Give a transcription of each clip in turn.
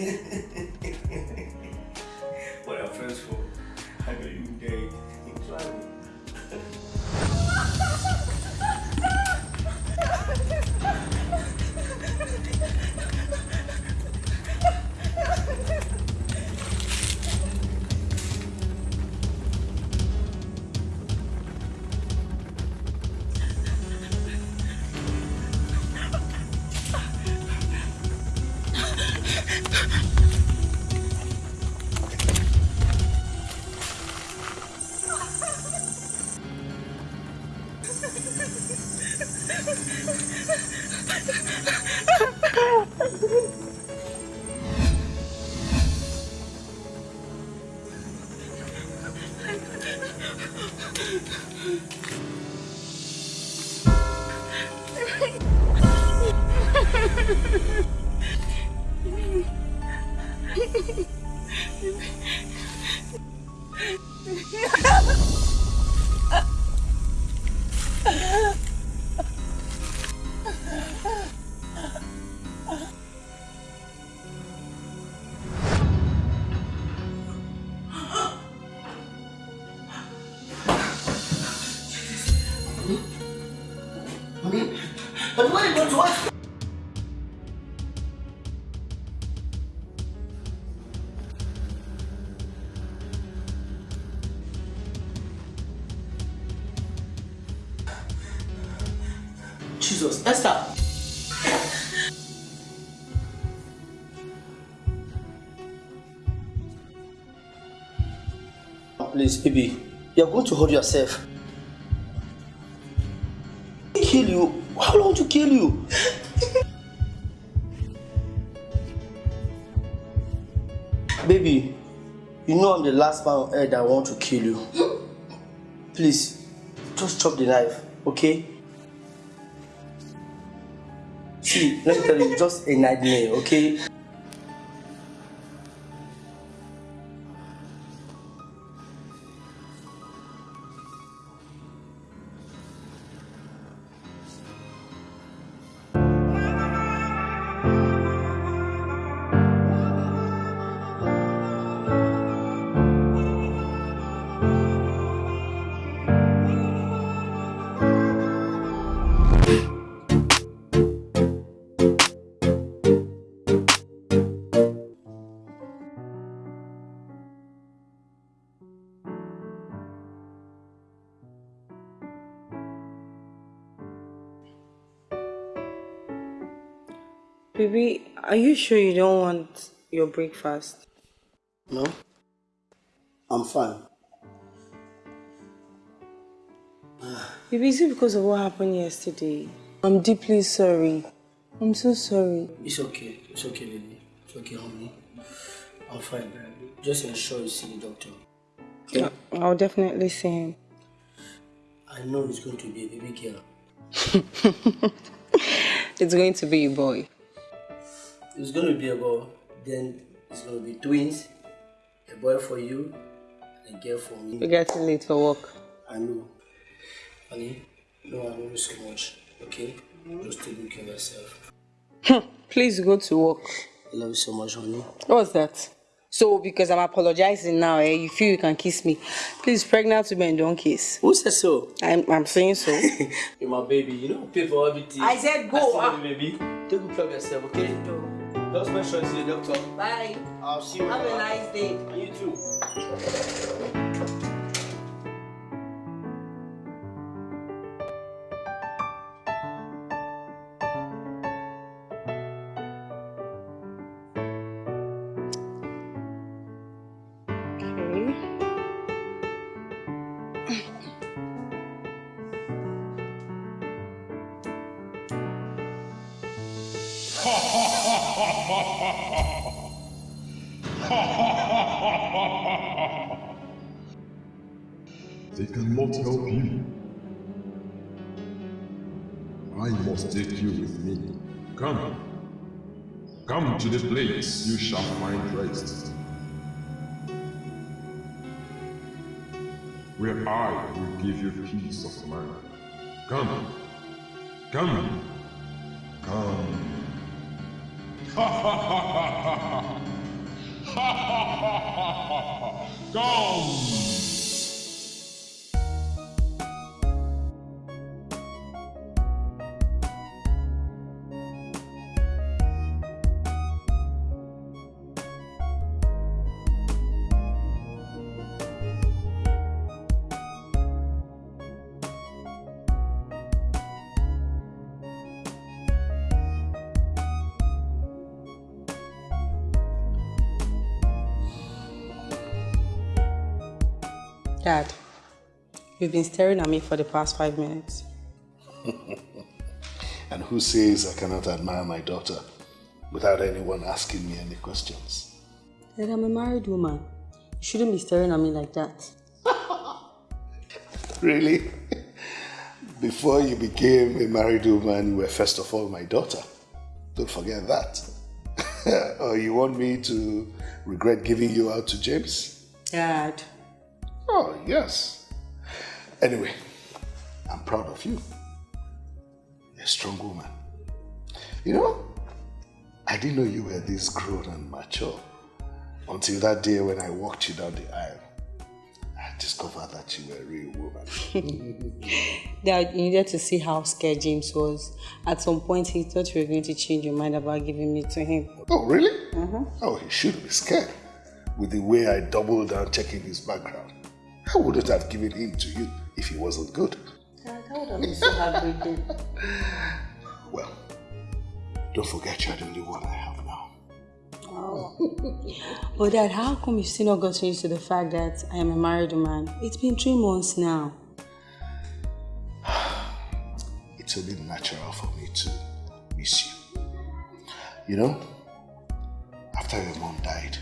you'll be back. What are friends for? I know you gay. Jesus, Esther! Please, baby, you're going to hurt yourself. Kill you? How long to kill you? baby, you know I'm the last man on earth that want to kill you. Please, just chop the knife, okay? Let me tell you, just a nightmare, okay? Baby, are you sure you don't want your breakfast? No? I'm fine. Baby, is it because of what happened yesterday? I'm deeply sorry. I'm so sorry. It's okay. It's okay, baby. It's okay, honey. I'm fine. Just ensure you see the doctor. Yeah, I'll definitely see him. I know it's going to be a baby girl. It's going to be a boy. It's going to be a boy. Then it's going to be twins. A boy for you and a girl for me. You're getting late for work. I know. Honey, no, I love you so much. Okay? Just take good care of yourself. Please go to work. I love you so much, honey. What's that? So, because I'm apologizing now, eh, you feel you can kiss me. Please, pregnant women don't kiss. Who said so? I'm, I'm saying so. You're my baby. You know, pay for everything. I said go, I still ah. love you, baby. Take good care of yourself, okay? Just make sure you see the doctor. Bye. I'll see you. Have a nice day. You too. Help you. I must take you with me. Come. Come to the place you shall find rest. Where I will give you peace of mind. Come. Come. Come. Ha ha ha ha ha! Ha ha ha ha ha! Come! Dad, you've been staring at me for the past five minutes. and who says I cannot admire my daughter without anyone asking me any questions? Dad, I'm a married woman. You shouldn't be staring at me like that. really? Before you became a married woman, you were first of all my daughter. Don't forget that. or you want me to regret giving you out to James? Dad, Oh, yes. Anyway, I'm proud of you. You're a strong woman. You know, I didn't know you were this grown and mature until that day when I walked you down the aisle. I discovered that you were a real woman. Dad, you needed to see how scared James was. At some point, he thought you were going to change your mind about giving me to him. Oh, really? Uh -huh. Oh, he should be scared with the way I doubled down checking his background. I wouldn't have given him to you if he wasn't good. Dad, that would have been so heartbreaking. well, don't forget you're the only one I have now. Oh. but Dad, how come you've still not gotten used to the fact that I am a married man? It's been three months now. it's only natural for me to miss you. You know, after your mom died,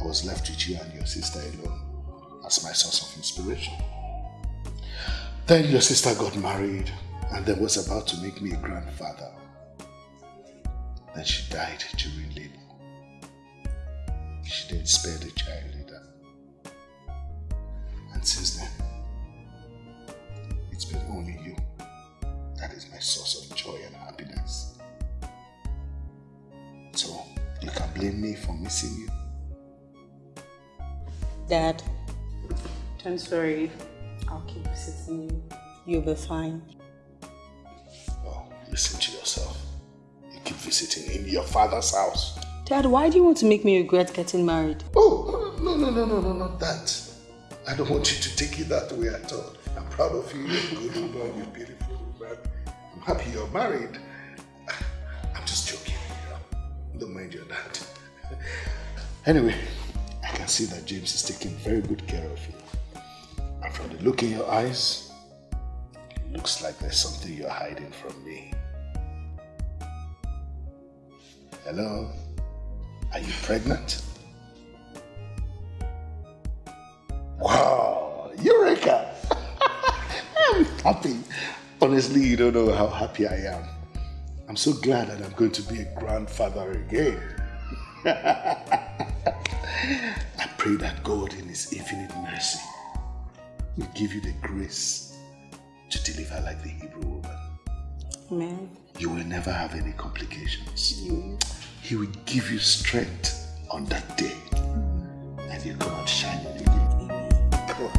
I was left with you and your sister alone as my source of inspiration. Then your sister got married and then was about to make me a grandfather. Then she died during labor. She didn't spare the child either. And since then, it's been only you that is my source of joy and happiness. So, you can blame me for missing you. Dad, don't worry. I'll keep visiting you. You'll be fine. Oh, listen to yourself. You keep visiting in your father's house. Dad, why do you want to make me regret getting married? Oh, no, no, no, no, no, not that. I don't want you to take it that way at all. I'm proud of you. You're good woman. You're beautiful woman. I'm happy you're married. I'm just joking, you know. Don't mind your dad. anyway, I can see that James is taking very good care of you. And from the look in your eyes, it looks like there's something you're hiding from me. Hello? Are you pregnant? Wow, Eureka! I'm happy. Honestly, you don't know how happy I am. I'm so glad that I'm going to be a grandfather again. I pray that God in His infinite mercy will give you the grace to deliver like the Hebrew woman. Amen. You will never have any complications. He will give you strength on that day. And you come out shining again. Come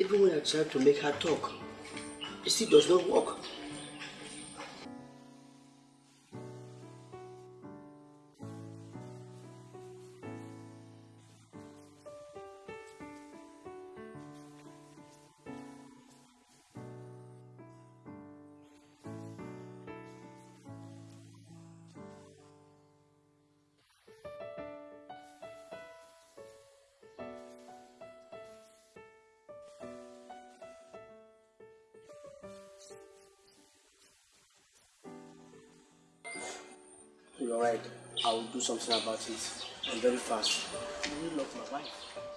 Even when I try to make her talk, it still does not work. You're right. I will do something about it. And very fast. I really love my wife.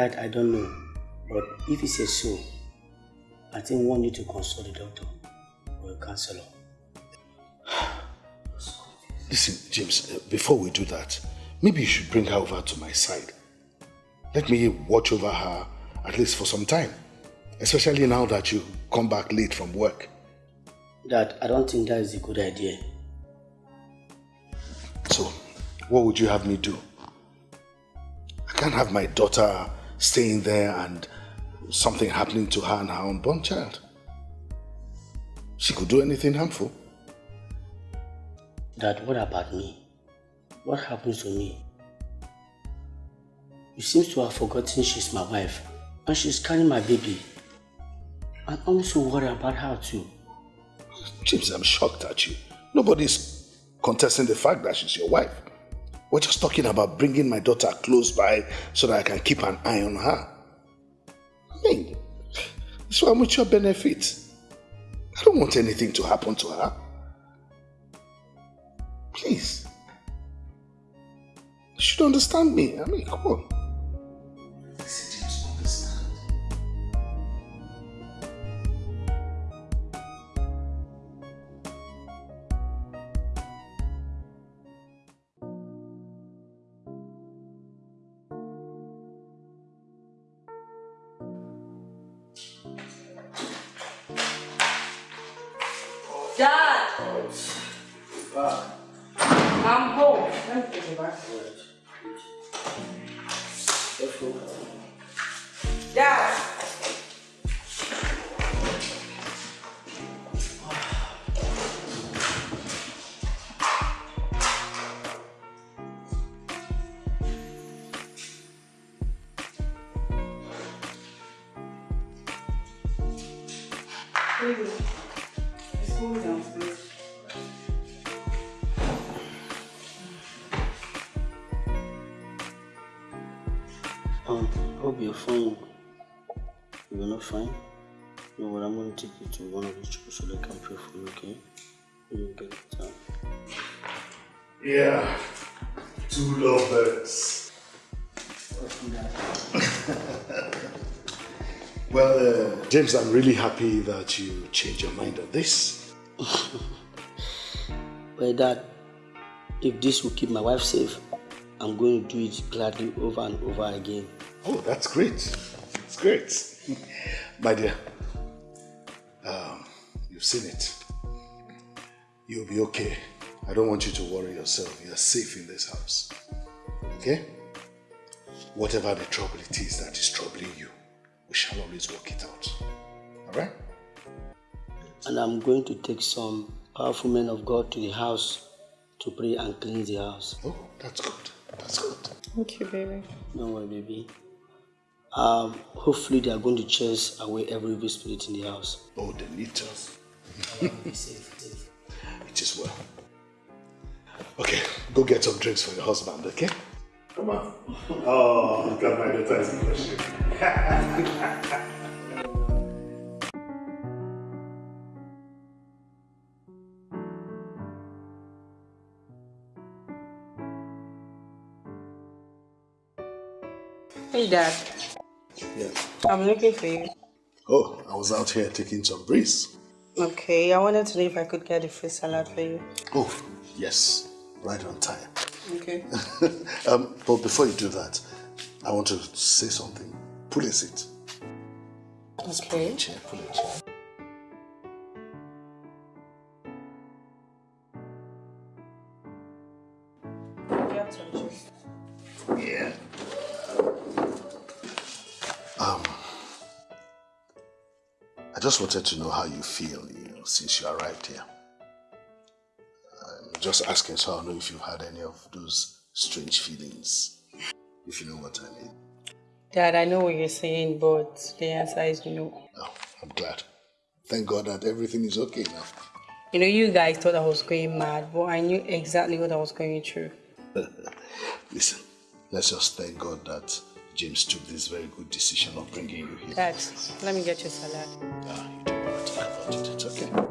That I don't know. But if it's a so, I think we want you to consult the doctor or a counselor. Listen, James, uh, before we do that, maybe you should bring her over to my side. Let me watch over her at least for some time. Especially now that you come back late from work. Dad, I don't think that is a good idea. So, what would you have me do? I can't have my daughter staying there and something happening to her and her unborn child. She could do anything harmful. Dad, what about me? What happens to me? You seem to have forgotten she's my wife and she's carrying my baby. I'm also worried about her too. James, I'm shocked at you. Nobody's contesting the fact that she's your wife. We're just talking about bringing my daughter close by so that I can keep an eye on her. I mean, it's for mutual benefit. I don't want anything to happen to her. Please. You should understand me. I mean, come on. Downstairs. Um, hope you're fine. You're not fine? Know what? I'm going to take you to one of the churches so they can pray for you, okay? You get time. Yeah. Two lovebirds. well, uh, James, I'm really happy that you changed your mind on this. Well, Dad, if this will keep my wife safe, I'm going to do it gladly over and over again. Oh, that's great. It's great. My dear, um, you've seen it. You'll be okay. I don't want you to worry yourself. You're safe in this house. Okay? Whatever the trouble it is that is troubling you, we shall always work it out. Alright? And I'm going to take some powerful men of God to the house to pray and cleanse the house. Oh, that's good. That's good. Thank you, baby. Don't worry, baby. Um, hopefully they are going to chase away every evil spirit in the house. Oh, they need to. Be safe, safe. It is well. Okay, go get some drinks for your husband, okay? Come on. Oh, look at my daughter is blushing. Hey, Dad. Yeah. I'm looking for you. Oh, I was out here taking some breeze. Okay, I wanted to know if I could get a fish salad for you. Oh, yes, right on time. Okay. um, but before you do that, I want to say something. Pull a seat. Okay. Chair, pull a chair. Just wanted to know how you feel, you know, since you arrived here. I'm just asking so I know if you've had any of those strange feelings, if you know what I mean. Dad, I know what you're saying, but the answer is no. Oh, I'm glad. Thank God that everything is okay now. You know, you guys thought I was going mad, but I knew exactly what I was going through. Listen, let's just thank God that James took this very good decision of bringing you here. Dad, let me get your salad. Ah, you don't want to think about it. It's okay.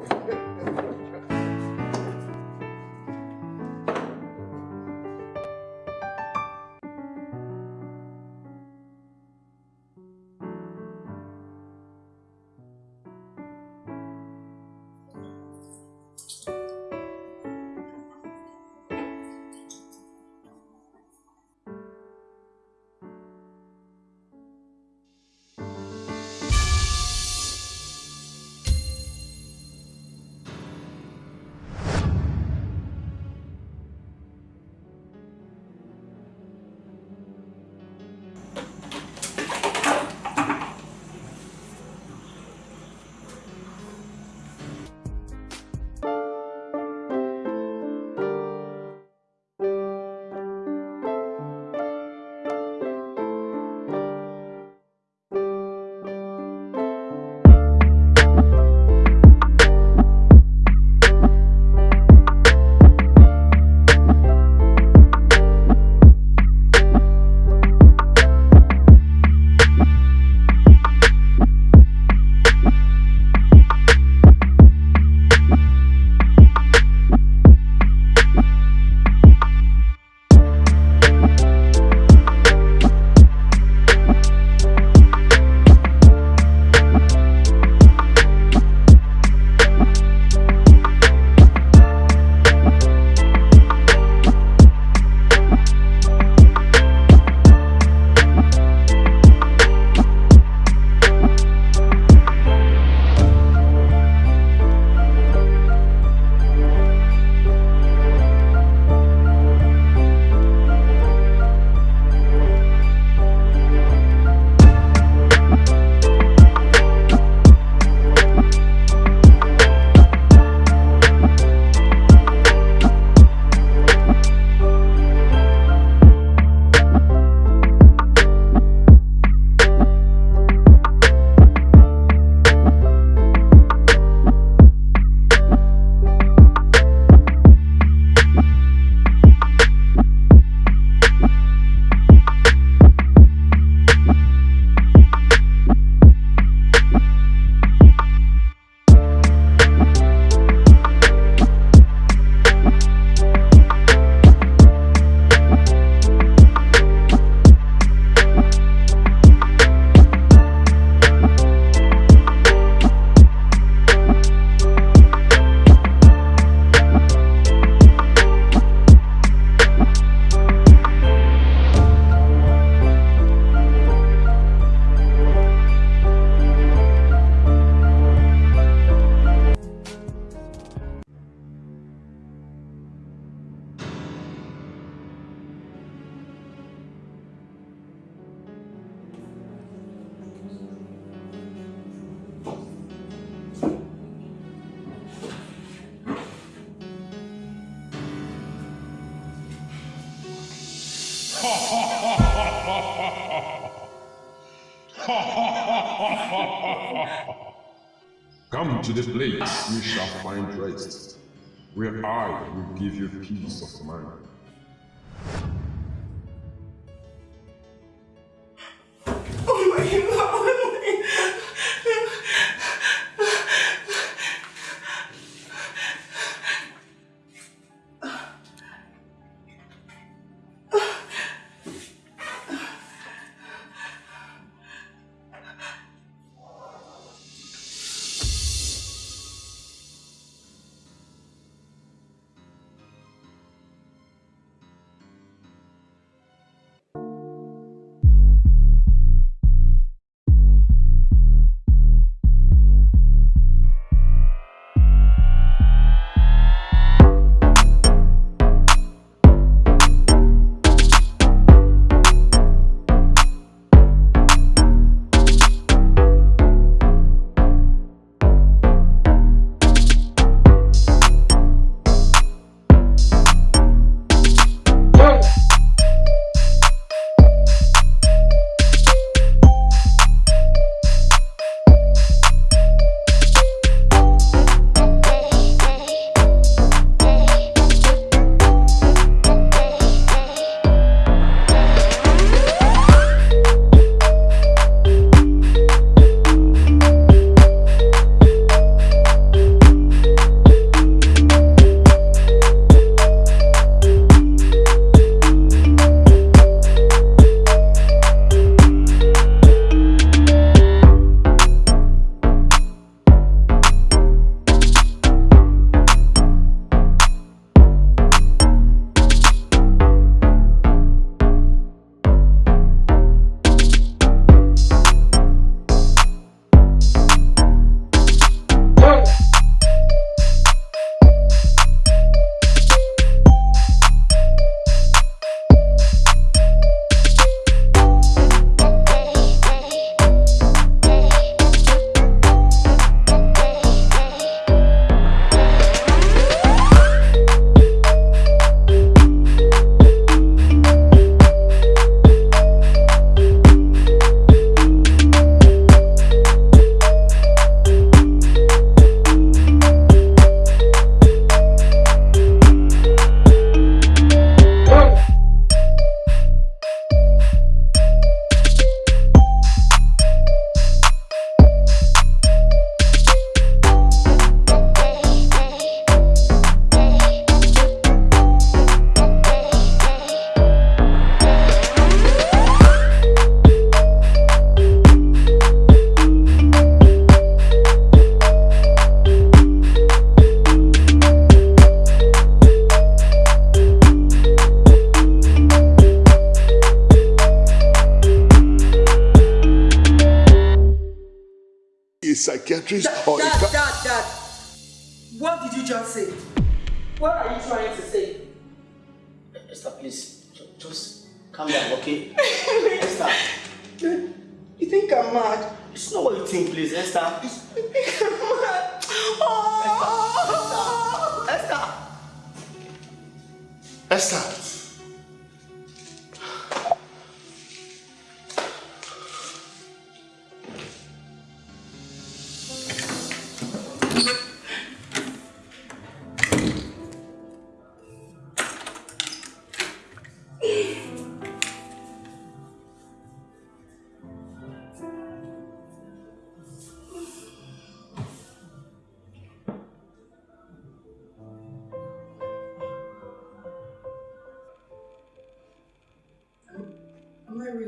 where I will give you peace of mind. Oh my god!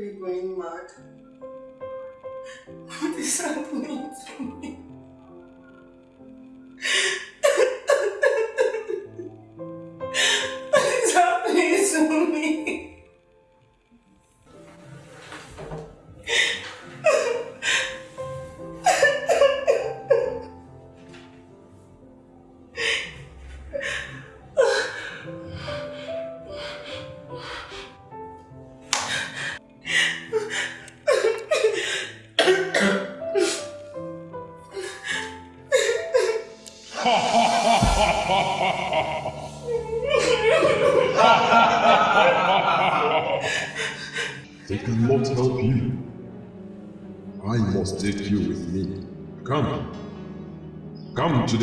Really going mad? What is happening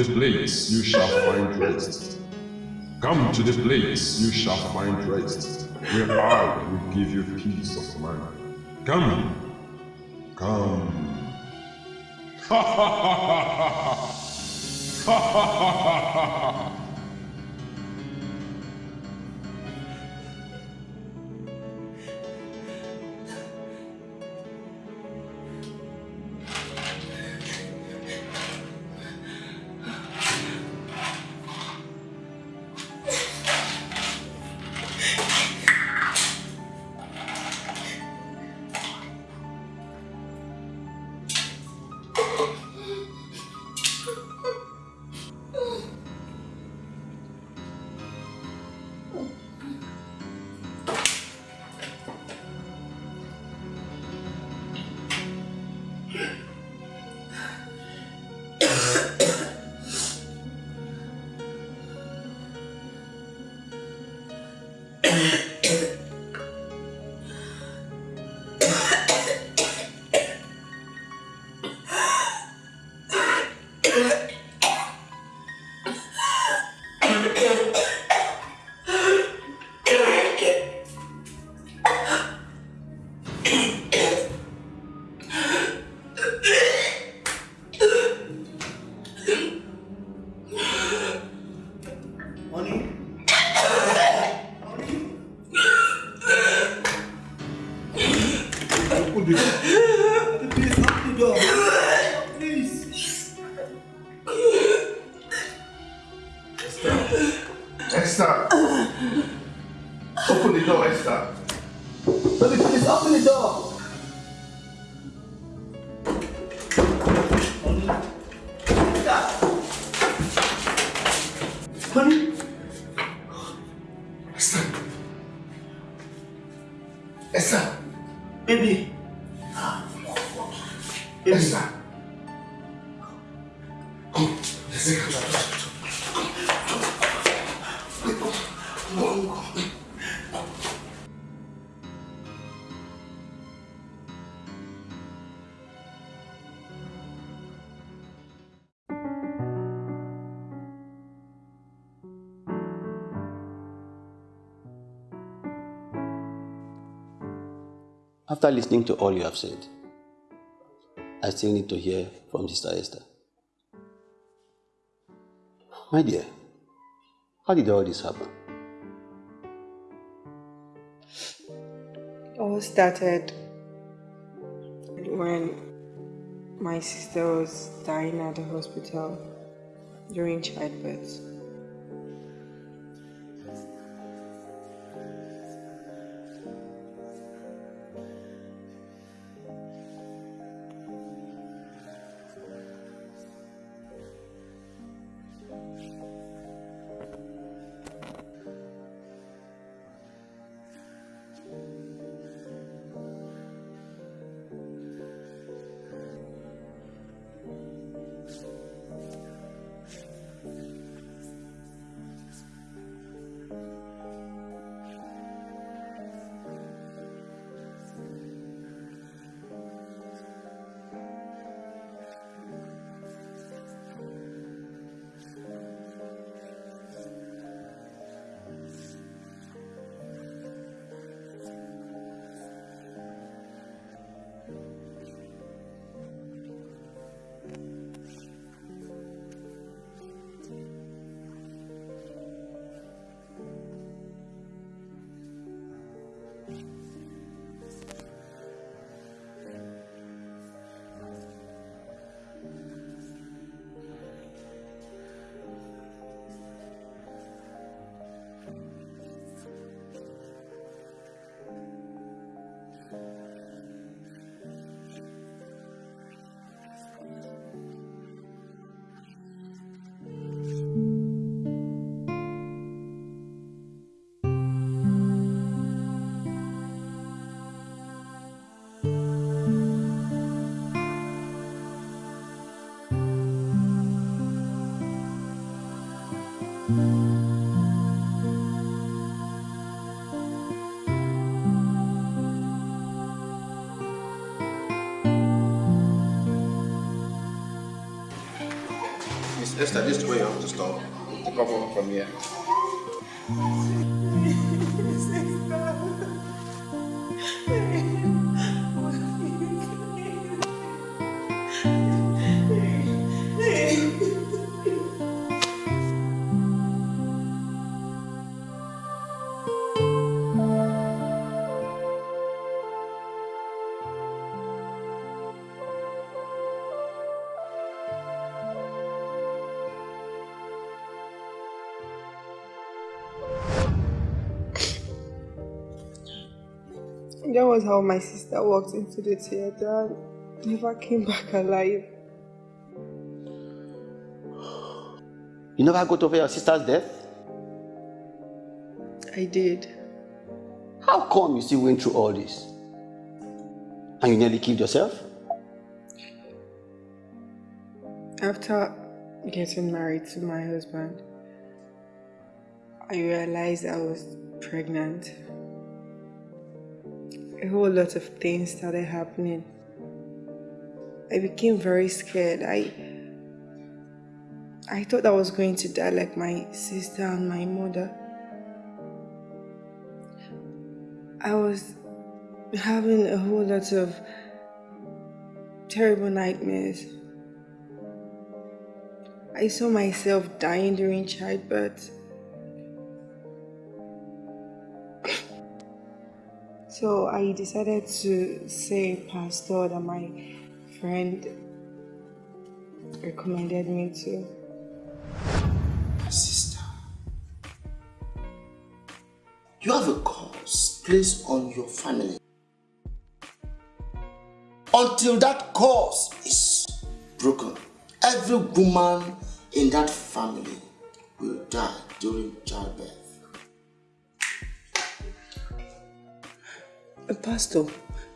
the place you shall find rest. Come to the place you shall find rest, where I will give you peace of mind. Come. Come. Ha ha ha ha ha ha! Ha ha ha ha ha After listening to all you have said, I still need to hear from Sister Esther. My dear, how did all this happen? It all started when my sister was dying at the hospital during childbirth. Esther, this is where you have to stop. Take off from here. That was how my sister walked into the theater and never came back alive. You never got over your sister's death? I did. How come you still went through all this? And you nearly killed yourself? After getting married to my husband, I realized I was pregnant. A whole lot of things started happening. I became very scared. I I thought I was going to die like my sister and my mother. I was having a whole lot of terrible nightmares. I saw myself dying during childbirth. So I decided to say pastor that my friend recommended me to. Sister, you have a curse placed on your family. Until that curse is broken, every woman in that family will die during childbirth. Uh, Pastor,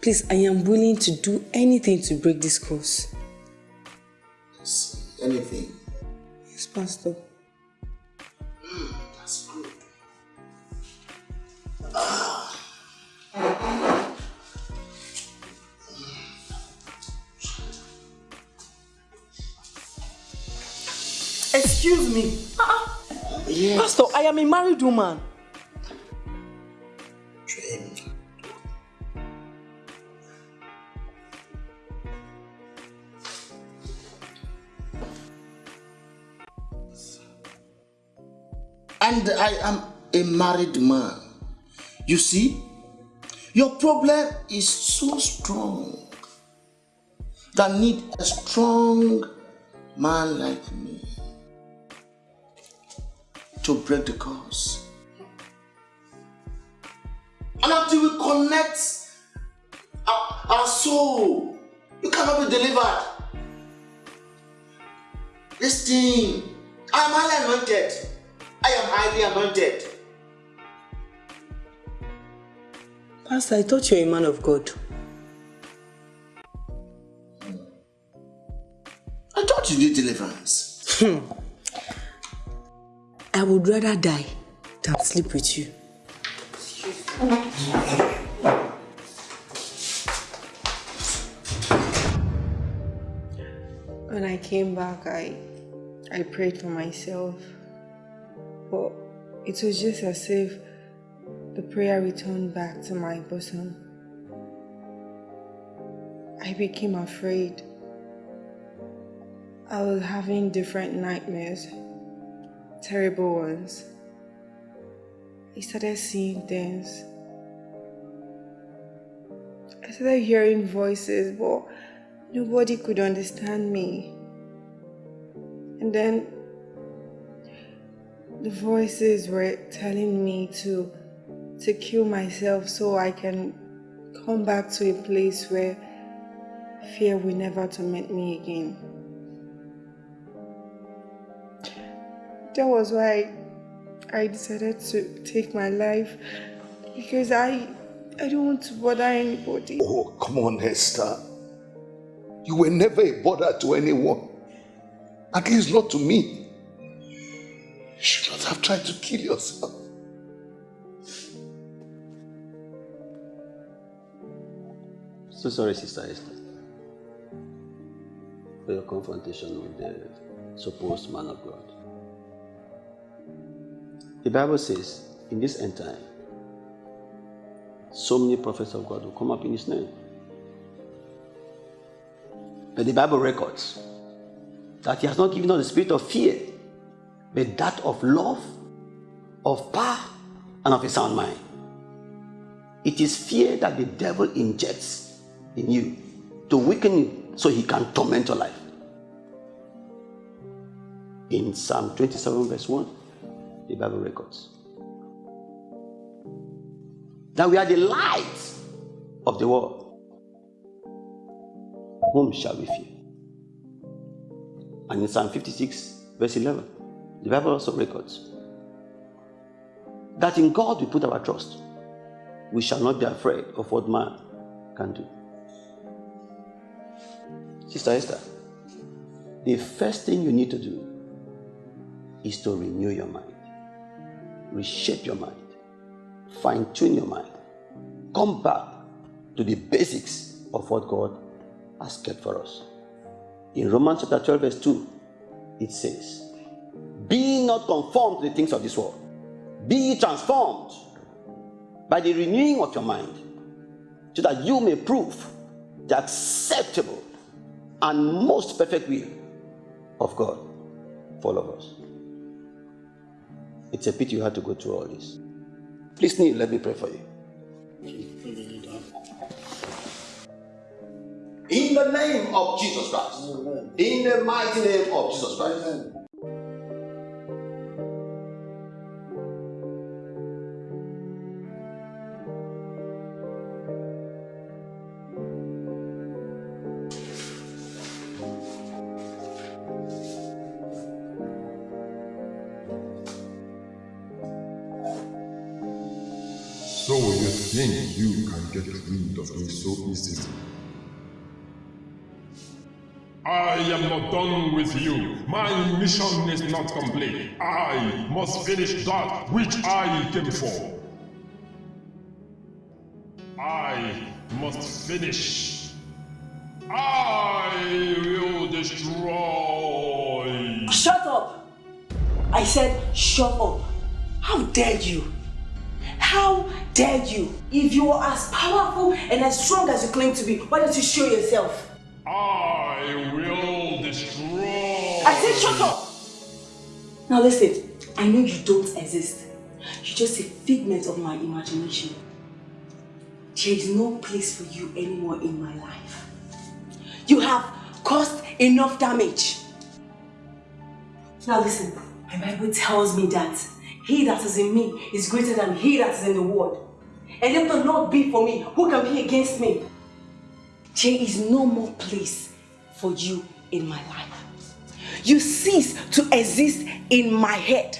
please, I am willing to do anything to break this curse. Anything. Yes, Pastor. That's good. Excuse me. Yes. Pastor, I am a married woman. I am a married man. You see, your problem is so strong that need a strong man like me to break the curse. And until we connect our, our soul, you cannot be delivered. This thing, I am highly anointed. I am highly anointed. Pastor, I thought you were a man of God. I thought you did deliverance. Hmm. I would rather die than sleep with you. When I came back, I I prayed for myself. But it was just as if the prayer returned back to my bosom. I became afraid. I was having different nightmares, terrible ones. I started seeing things. I started hearing voices, but nobody could understand me. And then the voices were telling me to to kill myself so I can come back to a place where fear will never torment me again. That was why I decided to take my life because I I don't want to bother anybody. Oh, come on, Esther. You were never a bother to anyone. At least not to me. Have tried to kill yourself. So sorry, Sister Esther, for your confrontation with the supposed man of God. The Bible says, in this end time, so many prophets of God will come up in his name. But the Bible records that he has not given us the spirit of fear, but that of love, of power, and of a sound mind. It is fear that the devil injects in you to weaken you so he can torment your life. In Psalm 27, verse 1, the Bible records that we are the light of the world. Whom shall we fear? And in Psalm 56, verse 11, the Bible also records that in God we put our trust. We shall not be afraid of what man can do. Sister Esther, the first thing you need to do is to renew your mind, reshape your mind, fine tune your mind, come back to the basics of what God has kept for us. In Romans chapter 12, verse 2, it says, Be not conformed to the things of this world, be transformed by the renewing of your mind, so that you may prove the acceptable and most perfect will of God for all of us. It's a pity you had to go through all this. Please kneel, let me pray for you. In the name of Jesus Christ. In the mighty name of Jesus Christ. So get rid of me so easily? I am not done with you. My mission is not complete. I must finish that which I came for. I must finish. I will destroy. Shut up! I said, shut up. How dare you? How dare you? If you are as powerful and as strong as you claim to be, why don't you show yourself? I will destroy. I said, shut up! Now listen, I know you don't exist. You're just a figment of my imagination. There is no place for you anymore in my life. You have caused enough damage. Now listen, my Bible tells me that he that is in me is greater than he that is in the world. And if the Lord be for me, who can be against me? There is no more place for you in my life. You cease to exist in my head.